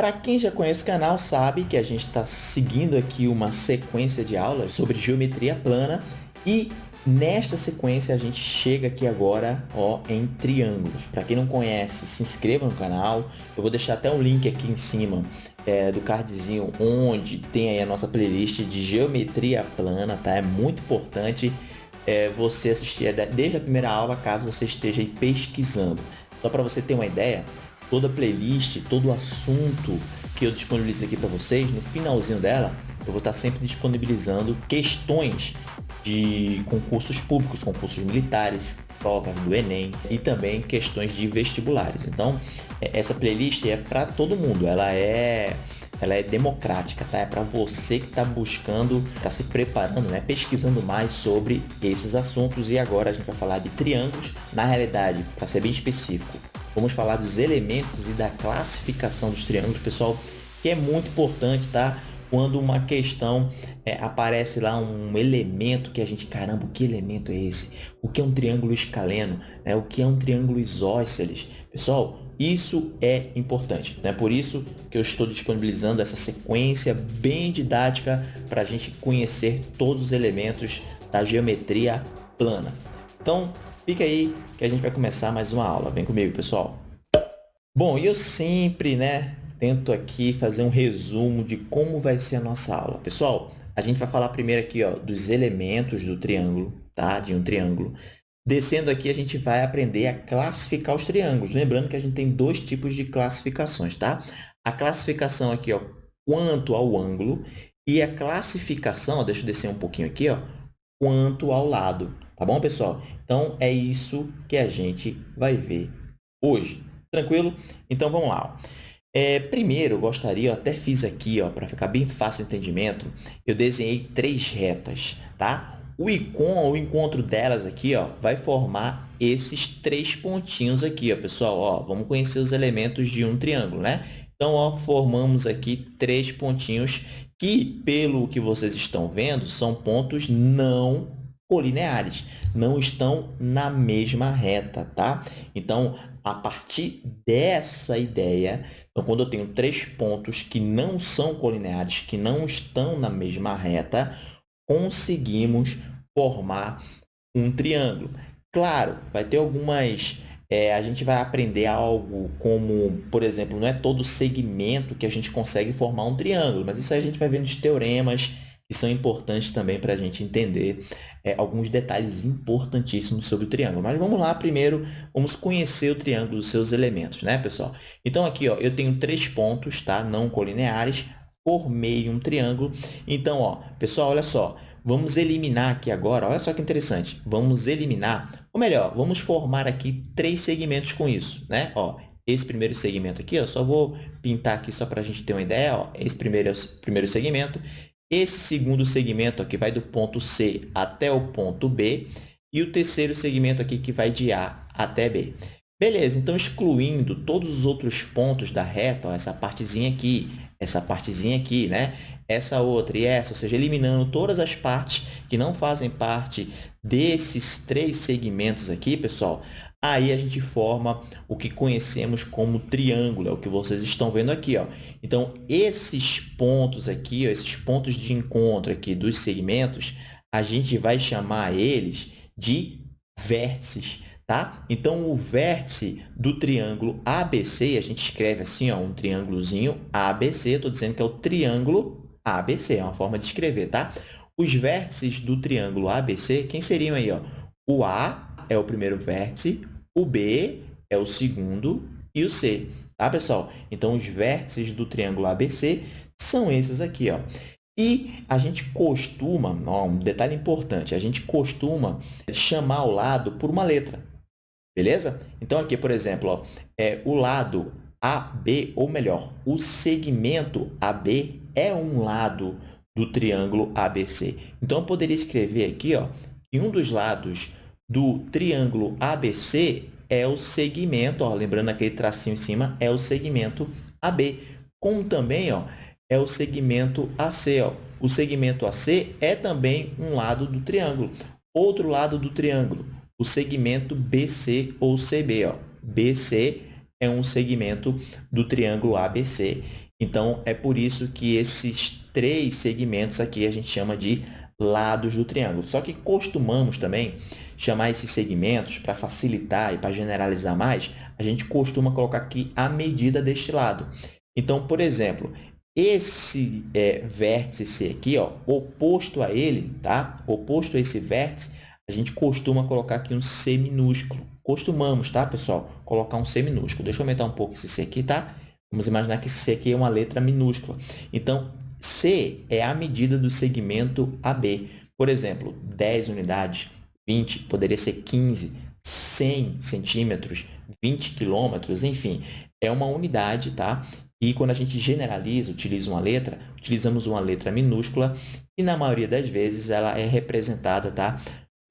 Para quem já conhece o canal sabe que a gente está seguindo aqui uma sequência de aulas sobre geometria plana e nesta sequência a gente chega aqui agora ó, em triângulos. Para quem não conhece, se inscreva no canal. Eu vou deixar até um link aqui em cima é, do cardzinho onde tem aí a nossa playlist de geometria plana, tá? É muito importante é, você assistir desde a primeira aula caso você esteja pesquisando. Só para você ter uma ideia, toda a playlist, todo o assunto que eu disponibilizo aqui para vocês, no finalzinho dela, eu vou estar sempre disponibilizando questões de concursos públicos, concursos militares, provas do Enem e também questões de vestibulares. Então, é, essa playlist é para todo mundo, ela é ela é democrática, tá? É para você que está buscando, está se preparando, né? Pesquisando mais sobre esses assuntos e agora a gente vai falar de triângulos. Na realidade, para ser bem específico, Vamos falar dos elementos e da classificação dos triângulos, pessoal, que é muito importante, tá? Quando uma questão é, aparece lá um elemento que a gente, caramba, que elemento é esse? O que é um triângulo escaleno? É, o que é um triângulo isósceles? Pessoal, isso é importante. É né? por isso que eu estou disponibilizando essa sequência bem didática para a gente conhecer todos os elementos da geometria plana. Então, Fica aí que a gente vai começar mais uma aula. Vem comigo, pessoal. Bom, eu sempre, né, tento aqui fazer um resumo de como vai ser a nossa aula. Pessoal, a gente vai falar primeiro aqui, ó, dos elementos do triângulo, tá? De um triângulo. Descendo aqui, a gente vai aprender a classificar os triângulos. Lembrando que a gente tem dois tipos de classificações, tá? A classificação aqui, ó, quanto ao ângulo e a classificação, ó, deixa eu descer um pouquinho aqui, ó, quanto ao lado. Tá bom, pessoal? Então, é isso que a gente vai ver hoje. Tranquilo? Então, vamos lá. É, primeiro, eu gostaria, eu até fiz aqui, para ficar bem fácil o entendimento, eu desenhei três retas, tá? O icon, o encontro delas aqui, ó, vai formar esses três pontinhos aqui, ó, pessoal. Ó, vamos conhecer os elementos de um triângulo, né? Então, ó, formamos aqui três pontinhos que, pelo que vocês estão vendo, são pontos não colineares, não estão na mesma reta, tá? Então, a partir dessa ideia, então, quando eu tenho três pontos que não são colineares, que não estão na mesma reta, conseguimos formar um triângulo. Claro, vai ter algumas... É, a gente vai aprender algo como, por exemplo, não é todo segmento que a gente consegue formar um triângulo, mas isso aí a gente vai ver nos teoremas, que são importantes também para a gente entender é, alguns detalhes importantíssimos sobre o triângulo. Mas vamos lá, primeiro, vamos conhecer o triângulo os seus elementos, né, pessoal? Então, aqui, ó, eu tenho três pontos, tá? Não colineares, formei um triângulo. Então, ó, pessoal, olha só, vamos eliminar aqui agora, olha só que interessante, vamos eliminar, ou melhor, vamos formar aqui três segmentos com isso, né? Ó, esse primeiro segmento aqui, ó, só vou pintar aqui só para a gente ter uma ideia, ó, esse primeiro é primeiro segmento, esse segundo segmento aqui vai do ponto C até o ponto B e o terceiro segmento aqui que vai de A até B. Beleza, então excluindo todos os outros pontos da reta, ó, essa partezinha aqui, essa partezinha aqui, né? Essa outra e essa, ou seja, eliminando todas as partes que não fazem parte desses três segmentos aqui, pessoal, aí a gente forma o que conhecemos como triângulo, é o que vocês estão vendo aqui. Ó. Então, esses pontos aqui, ó, esses pontos de encontro aqui dos segmentos, a gente vai chamar eles de vértices. Tá? Então, o vértice do triângulo ABC, a gente escreve assim, ó, um triângulozinho ABC, estou dizendo que é o triângulo ABC, é uma forma de escrever, tá? Os vértices do triângulo ABC, quem seriam aí? Ó? O A é o primeiro vértice, o B é o segundo e o C, tá, pessoal? Então, os vértices do triângulo ABC são esses aqui, ó. E a gente costuma, ó, um detalhe importante, a gente costuma chamar o lado por uma letra, beleza? Então, aqui, por exemplo, ó, é o lado AB, ou melhor, o segmento AB é um lado do triângulo ABC. Então, eu poderia escrever aqui ó, que um dos lados do triângulo ABC é o segmento, ó, lembrando aquele tracinho em cima, é o segmento AB. Como também ó, é o segmento AC. Ó. O segmento AC é também um lado do triângulo. Outro lado do triângulo, o segmento BC ou CB. Ó. BC é um segmento do triângulo ABC. Então, é por isso que esses três segmentos aqui a gente chama de lados do triângulo. Só que costumamos também chamar esses segmentos, para facilitar e para generalizar mais, a gente costuma colocar aqui a medida deste lado. Então, por exemplo, esse é, vértice C aqui, ó, oposto a ele, tá? oposto a esse vértice, a gente costuma colocar aqui um C minúsculo. Costumamos, tá, pessoal? Colocar um C minúsculo. Deixa eu aumentar um pouco esse C aqui, tá? Vamos imaginar que C aqui é uma letra minúscula. Então, C é a medida do segmento AB. Por exemplo, 10 unidades, 20, poderia ser 15, 100 centímetros, 20 quilômetros, enfim, é uma unidade, tá? E quando a gente generaliza, utiliza uma letra, utilizamos uma letra minúscula e na maioria das vezes ela é representada, tá?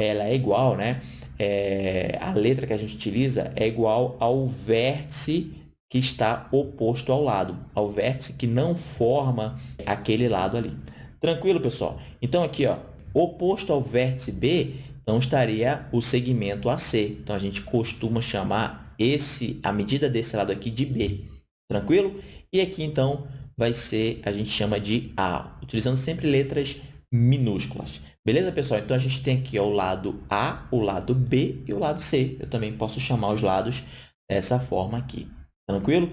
Ela é igual, né? É, a letra que a gente utiliza é igual ao vértice que está oposto ao lado, ao vértice que não forma aquele lado ali. Tranquilo, pessoal? Então, aqui, ó, oposto ao vértice B, então estaria o segmento AC. Então, a gente costuma chamar esse, a medida desse lado aqui de B. Tranquilo? E aqui, então, vai ser, a gente chama de A, utilizando sempre letras minúsculas. Beleza, pessoal? Então, a gente tem aqui ó, o lado A, o lado B e o lado C. Eu também posso chamar os lados dessa forma aqui. Tranquilo?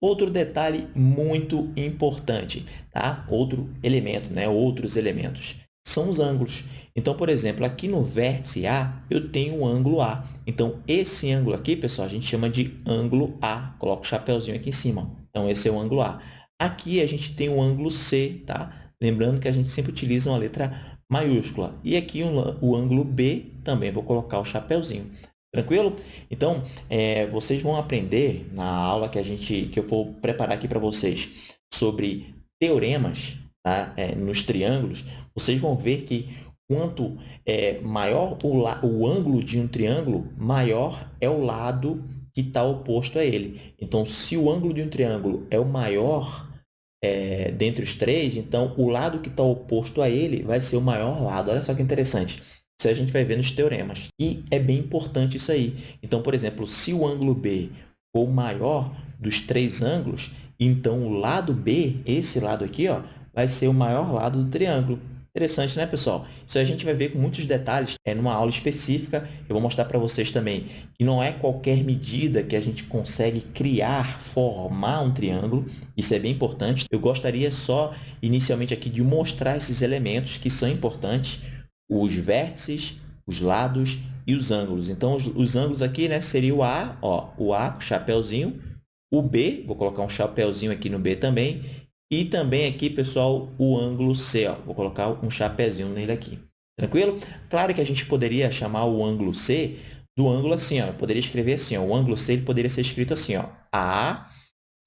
Outro detalhe muito importante, tá? Outro elemento, né? Outros elementos são os ângulos. Então, por exemplo, aqui no vértice A, eu tenho o ângulo A. Então, esse ângulo aqui, pessoal, a gente chama de ângulo A. Coloco o chapéuzinho aqui em cima. Então, esse é o ângulo A. Aqui, a gente tem o ângulo C, tá? Lembrando que a gente sempre utiliza uma letra maiúscula. E aqui, o ângulo B, também vou colocar o chapéuzinho. Tranquilo? Então, é, vocês vão aprender na aula que, a gente, que eu vou preparar aqui para vocês sobre teoremas tá? É, nos triângulos, vocês vão ver que quanto é, maior o, o ângulo de um triângulo, maior é o lado que está oposto a ele. Então, se o ângulo de um triângulo é o maior é, dentre os três, então o lado que está oposto a ele vai ser o maior lado. Olha só que interessante. Isso a gente vai ver nos teoremas. E é bem importante isso aí. Então, por exemplo, se o ângulo B for maior dos três ângulos, então o lado B, esse lado aqui, ó, vai ser o maior lado do triângulo. Interessante, né, pessoal? Isso a gente vai ver com muitos detalhes é, numa aula específica. Eu vou mostrar para vocês também que não é qualquer medida que a gente consegue criar, formar um triângulo. Isso é bem importante. Eu gostaria só, inicialmente aqui, de mostrar esses elementos que são importantes. Os vértices, os lados e os ângulos. Então, os, os ângulos aqui né, seria o A, ó, o A, chapéuzinho. O B, vou colocar um chapéuzinho aqui no B também. E também aqui, pessoal, o ângulo C. Ó. Vou colocar um chapezinho nele aqui. Tranquilo? Claro que a gente poderia chamar o ângulo C do ângulo assim. Ó. Eu poderia escrever assim. Ó. O ângulo C ele poderia ser escrito assim. Ó. A,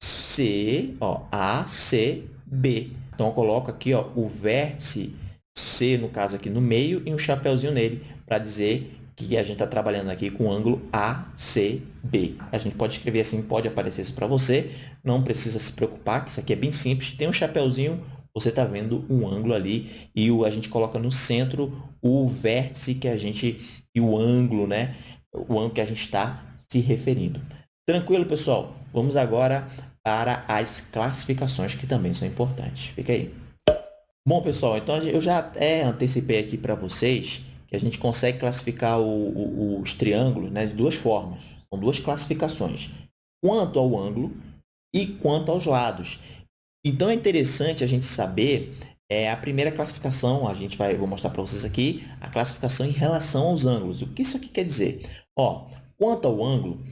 C, ó, A, C, B. Então, eu coloco aqui ó, o vértice C, no caso aqui no meio, e um chapéuzinho nele para dizer que a gente está trabalhando aqui com o ângulo ACB. A gente pode escrever assim, pode aparecer isso para você, não precisa se preocupar, que isso aqui é bem simples. Tem um chapéuzinho, você está vendo um ângulo ali e a gente coloca no centro o vértice que a gente, e o ângulo, né? O ângulo que a gente está se referindo. Tranquilo, pessoal? Vamos agora para as classificações, que também são importantes. Fica aí. Bom, pessoal, então eu já até antecipei aqui para vocês que a gente consegue classificar o, o, os triângulos né, de duas formas. São duas classificações, quanto ao ângulo e quanto aos lados. Então, é interessante a gente saber é, a primeira classificação, a gente vai, vou mostrar para vocês aqui, a classificação em relação aos ângulos. O que isso aqui quer dizer? Ó, quanto ao ângulo,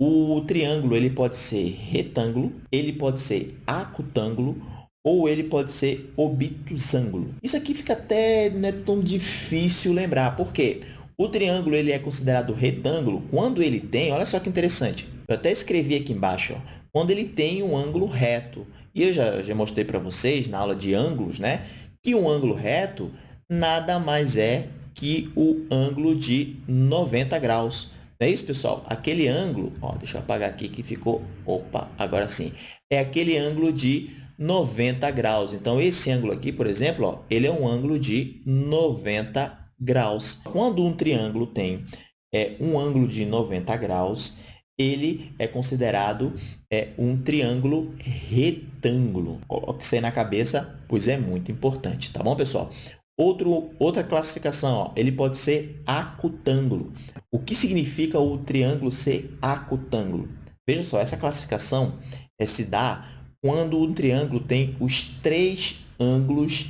o triângulo ele pode ser retângulo, ele pode ser acutângulo ou ele pode ser obtusângulo. Isso aqui fica até não é tão difícil lembrar, por quê? O triângulo ele é considerado retângulo quando ele tem, olha só que interessante, eu até escrevi aqui embaixo, ó, quando ele tem um ângulo reto. E eu já, já mostrei para vocês na aula de ângulos, né, que um ângulo reto nada mais é que o ângulo de 90 graus. Não é isso, pessoal? Aquele ângulo, ó, deixa eu apagar aqui que ficou, opa, agora sim, é aquele ângulo de 90 graus. Então, esse ângulo aqui, por exemplo, ó, ele é um ângulo de 90 graus. Quando um triângulo tem é, um ângulo de 90 graus, ele é considerado é, um triângulo retângulo. Coloque isso aí na cabeça, pois é muito importante, tá bom, pessoal? Outro, outra classificação, ó, ele pode ser acutângulo. O que significa o triângulo ser acutângulo? Veja só, essa classificação é, se dá quando o triângulo tem os três ângulos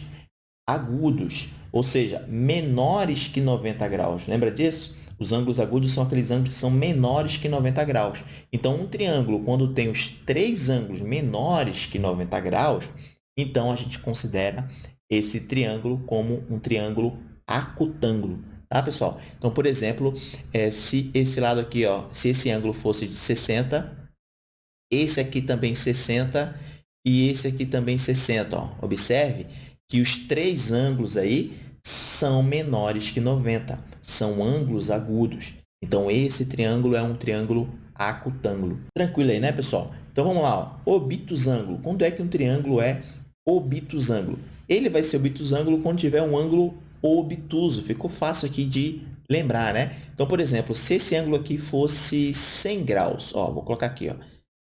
agudos, ou seja, menores que 90 graus. Lembra disso? Os ângulos agudos são aqueles ângulos que são menores que 90 graus. Então, um triângulo, quando tem os três ângulos menores que 90 graus, então a gente considera esse triângulo como um triângulo acutângulo. Tá, pessoal? Então, por exemplo, é, se esse lado aqui, ó, se esse ângulo fosse de 60, esse aqui também 60 e esse aqui também 60. Ó. Observe que os três ângulos aí são menores que 90, são ângulos agudos. Então, esse triângulo é um triângulo acutângulo. Tranquilo aí, né, pessoal? Então, vamos lá. Ó. Obtusângulo. Quando é que um triângulo é obtusângulo? Ele vai ser obtusângulo quando tiver um ângulo obtuso. Ficou fácil aqui de lembrar, né? Então, por exemplo, se esse ângulo aqui fosse 100 graus, ó, vou colocar aqui, ó,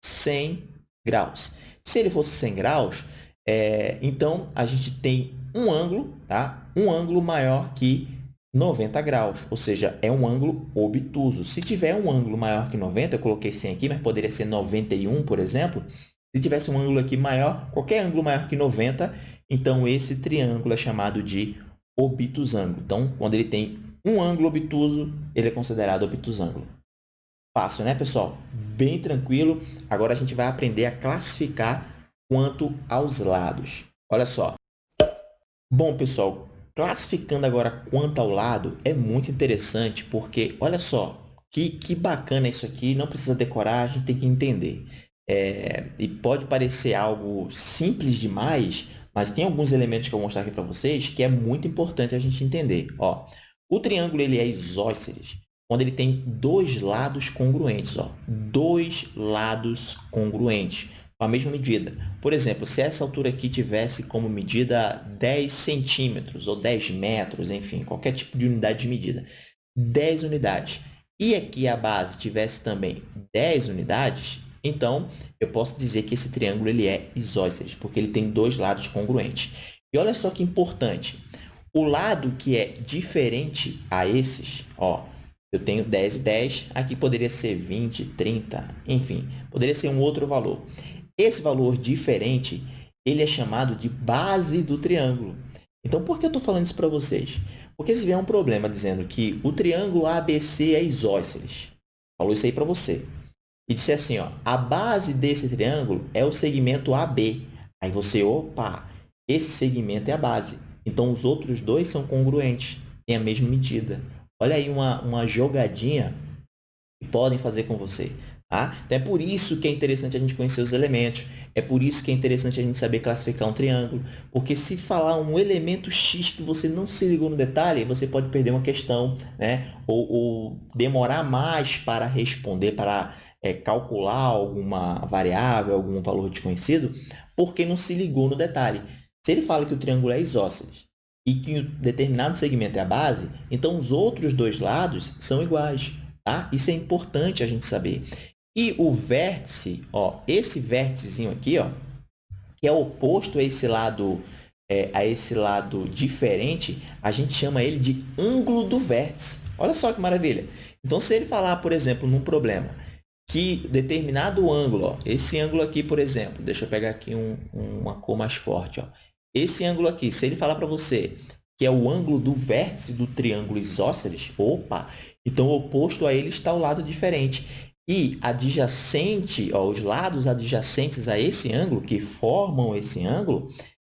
100 graus. Se ele fosse 100 graus, é, então a gente tem um ângulo, tá? um ângulo maior que 90 graus, ou seja, é um ângulo obtuso. Se tiver um ângulo maior que 90, eu coloquei 100 aqui, mas poderia ser 91, por exemplo. Se tivesse um ângulo aqui maior, qualquer ângulo maior que 90, então esse triângulo é chamado de obtusângulo. Então, quando ele tem um ângulo obtuso, ele é considerado obtusângulo. Fácil, né, pessoal? Bem tranquilo. Agora a gente vai aprender a classificar quanto aos lados. Olha só. Bom, pessoal, classificando agora quanto ao lado é muito interessante porque, olha só, que, que bacana isso aqui. Não precisa decorar, a gente tem que entender. É, e pode parecer algo simples demais, mas tem alguns elementos que eu vou mostrar aqui para vocês que é muito importante a gente entender. Ó, o triângulo ele é isósceles quando ele tem dois lados congruentes. Ó, dois lados congruentes, com a mesma medida. Por exemplo, se essa altura aqui tivesse como medida 10 centímetros ou 10 metros, enfim, qualquer tipo de unidade de medida, 10 unidades, e aqui a base tivesse também 10 unidades, então, eu posso dizer que esse triângulo ele é isósceles, porque ele tem dois lados congruentes. E olha só que importante. O lado que é diferente a esses, ó, eu tenho 10 e 10, aqui poderia ser 20, 30, enfim, poderia ser um outro valor. Esse valor diferente, ele é chamado de base do triângulo. Então, por que eu estou falando isso para vocês? Porque se vier um problema dizendo que o triângulo ABC é isósceles, falou isso aí para você, e disser assim, ó, a base desse triângulo é o segmento AB. Aí você, opa, esse segmento é a base. Então, os outros dois são congruentes, têm a mesma medida. Olha aí uma, uma jogadinha que podem fazer com você. Tá? Então, é por isso que é interessante a gente conhecer os elementos. É por isso que é interessante a gente saber classificar um triângulo. Porque se falar um elemento X que você não se ligou no detalhe, você pode perder uma questão, né? ou, ou demorar mais para responder, para é, calcular alguma variável, algum valor desconhecido, porque não se ligou no detalhe. Se ele fala que o triângulo é isósceles e que um determinado segmento é a base, então os outros dois lados são iguais. Tá? Isso é importante a gente saber. E o vértice, ó, esse vérticezinho aqui, ó, que é oposto a esse lado é, a esse lado diferente, a gente chama ele de ângulo do vértice. Olha só que maravilha. Então, se ele falar, por exemplo, num problema que determinado ângulo, ó, esse ângulo aqui, por exemplo, deixa eu pegar aqui um, uma cor mais forte, ó, esse ângulo aqui, se ele falar para você que é o ângulo do vértice do triângulo isósceles, opa, então oposto a ele está o lado diferente. E adjacente, ó, os lados adjacentes a esse ângulo, que formam esse ângulo,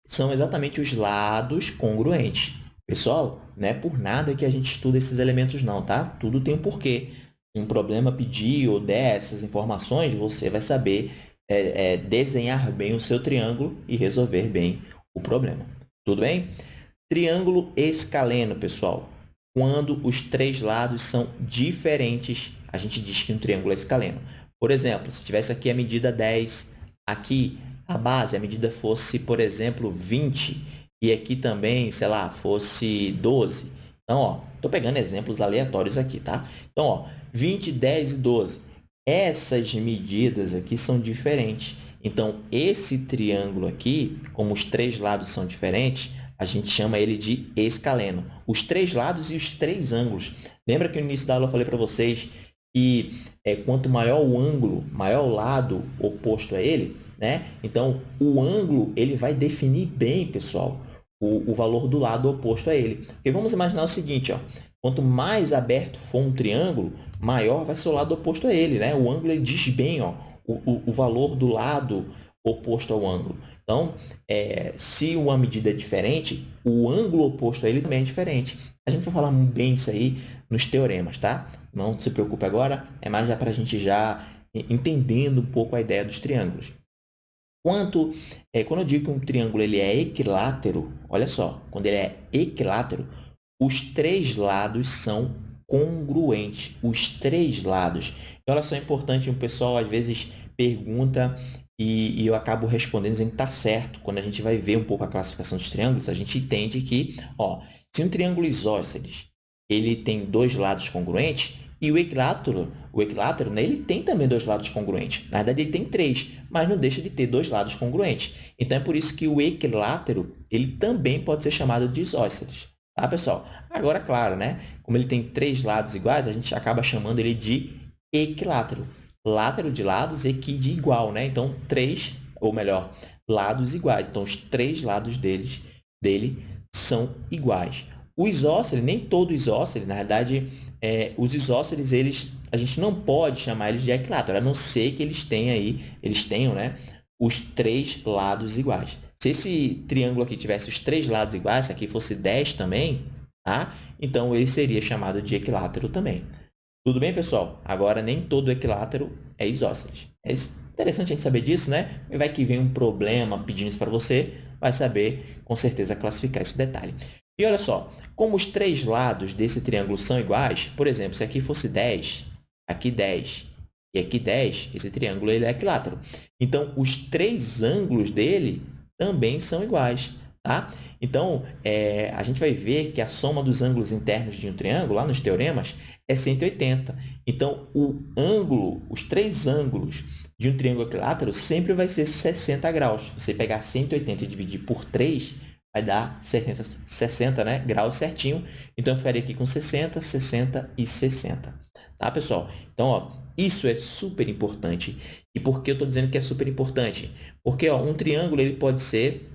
são exatamente os lados congruentes. Pessoal, não é por nada que a gente estuda esses elementos não, tá? Tudo tem um porquê. Um problema pedir ou der essas informações, você vai saber é, é, desenhar bem o seu triângulo e resolver bem o problema. Tudo bem? Triângulo escaleno, pessoal. Quando os três lados são diferentes, a gente diz que um triângulo é escaleno. Por exemplo, se tivesse aqui a medida 10, aqui a base, a medida fosse, por exemplo, 20, e aqui também, sei lá, fosse 12. Então, ó, estou pegando exemplos aleatórios aqui, tá? Então, ó, 20, 10 e 12. Essas medidas aqui são diferentes. Então, esse triângulo aqui, como os três lados são diferentes, a gente chama ele de escaleno. Os três lados e os três ângulos. Lembra que no início da aula eu falei para vocês que é, quanto maior o ângulo, maior o lado oposto a ele, né? Então, o ângulo ele vai definir bem, pessoal, o, o valor do lado oposto a ele. Porque vamos imaginar o seguinte, ó, quanto mais aberto for um triângulo, maior vai ser o lado oposto a ele. Né? O ângulo ele diz bem ó, o, o, valor do lado oposto ao ângulo. Então, é, se uma medida é diferente, o ângulo oposto a ele também é diferente. A gente vai falar bem isso aí nos teoremas, tá? Não se preocupe agora, é mais já para a gente já entendendo um pouco a ideia dos triângulos. Quanto, é, quando eu digo que um triângulo ele é equilátero, olha só, quando ele é equilátero, os três lados são congruentes, os três lados. Então, elas são importantes, o pessoal às vezes pergunta e, e eu acabo respondendo dizendo que está certo. Quando a gente vai ver um pouco a classificação dos triângulos, a gente entende que, ó, se um triângulo isósceles ele tem dois lados congruentes, e o equilátero, o equilátero né, ele tem também dois lados congruentes. Na verdade, ele tem três, mas não deixa de ter dois lados congruentes. Então, é por isso que o equilátero ele também pode ser chamado de isósceles. Tá, pessoal? Agora, claro, né? Como ele tem três lados iguais, a gente acaba chamando ele de equilátero. Látero de lados, equi de igual. Né? Então, três, ou melhor, lados iguais. Então, os três lados deles, dele são iguais. O isósceles, nem todo isósceles, na verdade, é, os isósceles, eles, a gente não pode chamar eles de equilátero, a não ser que eles tenham aí, eles tenham, né, os três lados iguais. Se esse triângulo aqui tivesse os três lados iguais, se aqui fosse 10 também, tá? então ele seria chamado de equilátero também. Tudo bem, pessoal? Agora, nem todo equilátero é isósceles. É interessante a gente saber disso, né? Vai que vem um problema pedindo isso para você, vai saber, com certeza, classificar esse detalhe. E olha só, como os três lados desse triângulo são iguais, por exemplo, se aqui fosse 10, aqui 10 e aqui 10, esse triângulo ele é equilátero. Então, os três ângulos dele também são iguais. Tá? Então, é, a gente vai ver que a soma dos ângulos internos de um triângulo, lá nos teoremas, é 180. Então, o ângulo, os três ângulos de um triângulo equilátero sempre vai ser 60 graus. Você pegar 180 e dividir por 3, vai dar 60, 60 né, graus certinho. Então, eu ficaria aqui com 60, 60 e 60. Tá, pessoal? Então, ó, isso é super importante. E por que eu estou dizendo que é super importante? Porque ó, um triângulo ele pode ser,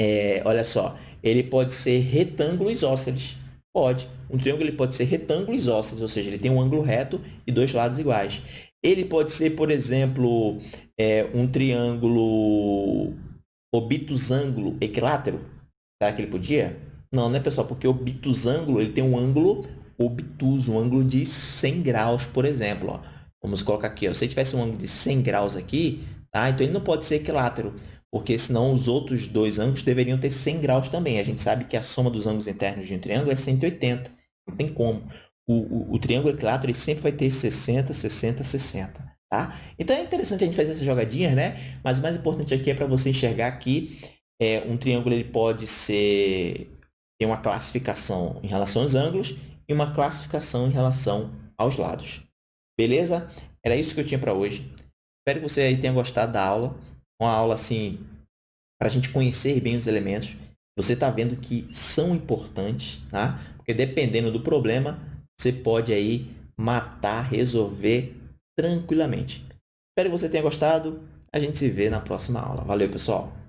é, olha só, ele pode ser retângulo isósceles. Pode. Um triângulo ele pode ser retângulo isósceles, ou seja, ele tem um ângulo reto e dois lados iguais. Ele pode ser, por exemplo, é, um triângulo obtusângulo equilátero. Será que ele podia? Não, né, pessoal? Porque obtusângulo ele tem um ângulo obtuso, um ângulo de 100 graus, por exemplo. Ó. Vamos colocar aqui. Ó. Se ele tivesse um ângulo de 100 graus aqui, tá? então ele não pode ser equilátero, porque senão os outros dois ângulos deveriam ter 100 graus também. A gente sabe que a soma dos ângulos internos de um triângulo é 180. Não tem como. O, o, o triângulo equilátero ele sempre vai ter 60, 60, 60. Tá? Então, é interessante a gente fazer essas jogadinhas, né? Mas o mais importante aqui é para você enxergar que é, um triângulo ele pode ser tem uma classificação em relação aos ângulos e uma classificação em relação aos lados. Beleza? Era isso que eu tinha para hoje. Espero que você tenha gostado da aula. Uma aula assim para a gente conhecer bem os elementos. Você está vendo que são importantes, tá? Porque dependendo do problema, você pode aí matar, resolver tranquilamente. Espero que você tenha gostado. A gente se vê na próxima aula. Valeu, pessoal!